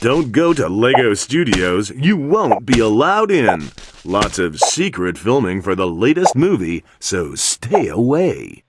Don't go to LEGO Studios, you won't be allowed in. Lots of secret filming for the latest movie, so stay away.